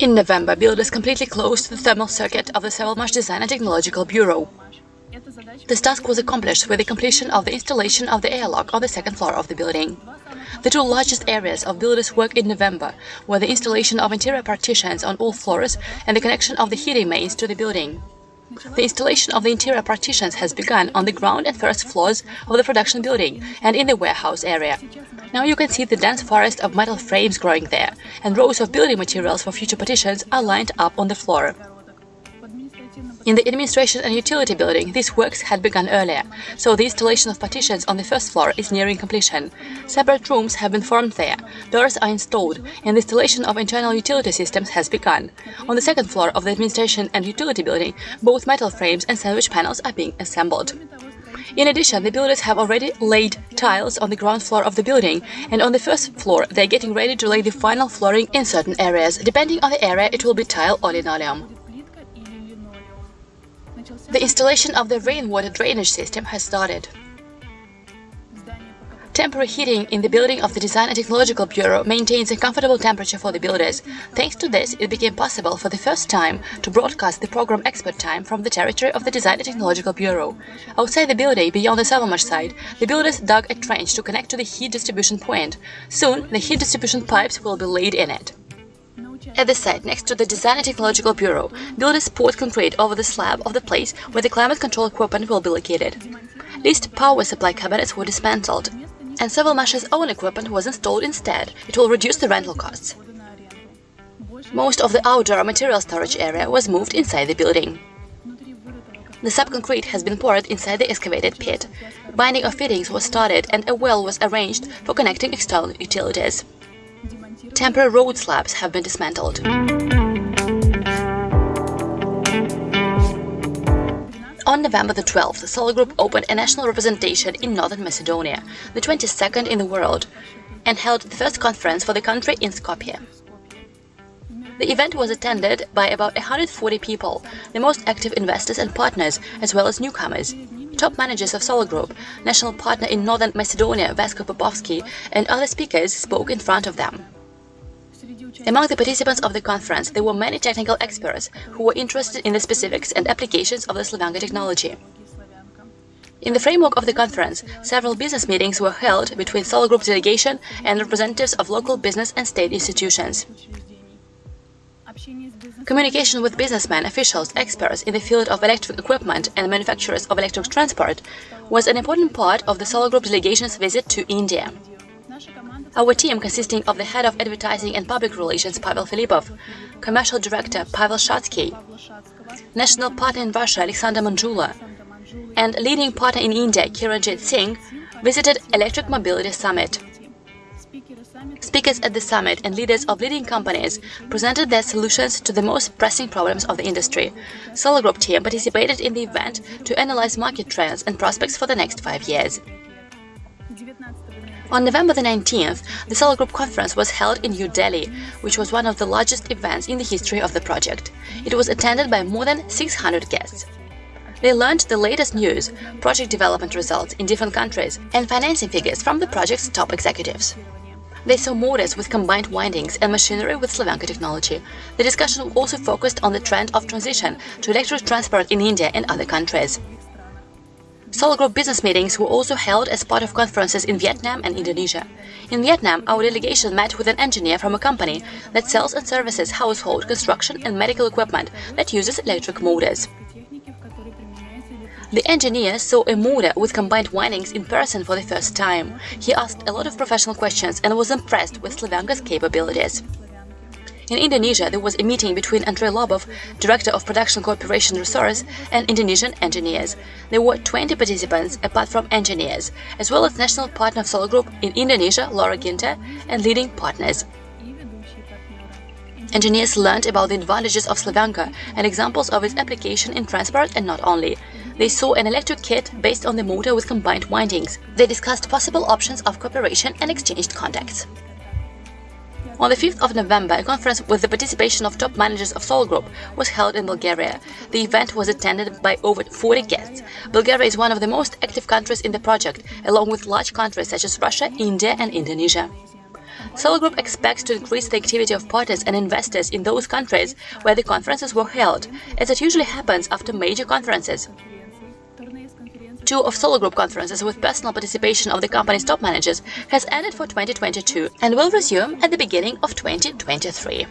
In November, builders completely closed the thermal circuit of the Savalmash Design and Technological Bureau. This task was accomplished with the completion of the installation of the airlock on the second floor of the building. The two largest areas of builders' work in November were the installation of interior partitions on all floors and the connection of the heating mains to the building. The installation of the interior partitions has begun on the ground and first floors of the production building and in the warehouse area. Now you can see the dense forest of metal frames growing there, and rows of building materials for future partitions are lined up on the floor. In the administration and utility building, these works had begun earlier, so the installation of partitions on the first floor is nearing completion. Separate rooms have been formed there, doors are installed, and the installation of internal utility systems has begun. On the second floor of the administration and utility building, both metal frames and sandwich panels are being assembled. In addition, the builders have already laid tiles on the ground floor of the building, and on the first floor they're getting ready to lay the final flooring in certain areas. Depending on the area, it will be tile or linoleum. The installation of the rainwater drainage system has started. Temporary heating in the building of the Design and Technological Bureau maintains a comfortable temperature for the builders. Thanks to this, it became possible for the first time to broadcast the program Expert Time from the territory of the Design and Technological Bureau. Outside the building, beyond the Savalmash side, the builders dug a trench to connect to the heat distribution point. Soon, the heat distribution pipes will be laid in it. At the site next to the Design and Technological Bureau, builders poured concrete over the slab of the place where the climate control equipment will be located. Leased power supply cabinets were dismantled and Savalmash's own equipment was installed instead. It will reduce the rental costs. Most of the outdoor material storage area was moved inside the building. The subconcrete has been poured inside the excavated pit. Binding of fittings was started and a well was arranged for connecting external utilities. Temporary road slabs have been dismantled. On November the 12th, Solar Group opened a national representation in Northern Macedonia, the 22nd in the world, and held the first conference for the country in Skopje. The event was attended by about 140 people, the most active investors and partners, as well as newcomers. Top managers of Solar Group, national partner in Northern Macedonia Vasko Popovski, and other speakers spoke in front of them. Among the participants of the conference, there were many technical experts who were interested in the specifics and applications of the Slavyanka technology. In the framework of the conference, several business meetings were held between Solar Group delegation and representatives of local business and state institutions. Communication with businessmen, officials, experts in the field of electric equipment and manufacturers of electric transport was an important part of the Solar Group delegation's visit to India. Our team, consisting of the head of advertising and public relations Pavel Filipov, commercial director Pavel Shatsky, national partner in Russia Alexander Manjula, and leading partner in India Kiranjit Singh, visited Electric Mobility Summit. Speakers at the summit and leaders of leading companies presented their solutions to the most pressing problems of the industry. Solar Group team participated in the event to analyze market trends and prospects for the next five years. On November the 19th, the Solar Group conference was held in New Delhi, which was one of the largest events in the history of the project. It was attended by more than 600 guests. They learned the latest news, project development results in different countries, and financing figures from the project's top executives. They saw motors with combined windings and machinery with Slavyanka technology. The discussion also focused on the trend of transition to electric transport in India and other countries. Solar Group business meetings were also held as part of conferences in Vietnam and Indonesia. In Vietnam, our delegation met with an engineer from a company that sells and services household, construction and medical equipment that uses electric motors. The engineer saw a motor with combined windings in person for the first time. He asked a lot of professional questions and was impressed with Slavyanka's capabilities. In Indonesia, there was a meeting between Andrei Lobov, Director of Production Cooperation Resource, and Indonesian engineers. There were 20 participants, apart from engineers, as well as national partner of Solar Group in Indonesia, Laura Ginter, and leading partners. Engineers learned about the advantages of Slavyanka and examples of its application in transport and not only. They saw an electric kit based on the motor with combined windings. They discussed possible options of cooperation and exchanged contacts. On the 5th of November, a conference with the participation of top managers of Solar Group was held in Bulgaria. The event was attended by over 40 guests. Bulgaria is one of the most active countries in the project, along with large countries such as Russia, India and Indonesia. Solar Group expects to increase the activity of parties and investors in those countries where the conferences were held, as it usually happens after major conferences. Two of Solar Group conferences with personal participation of the company's top managers has ended for 2022 and will resume at the beginning of 2023.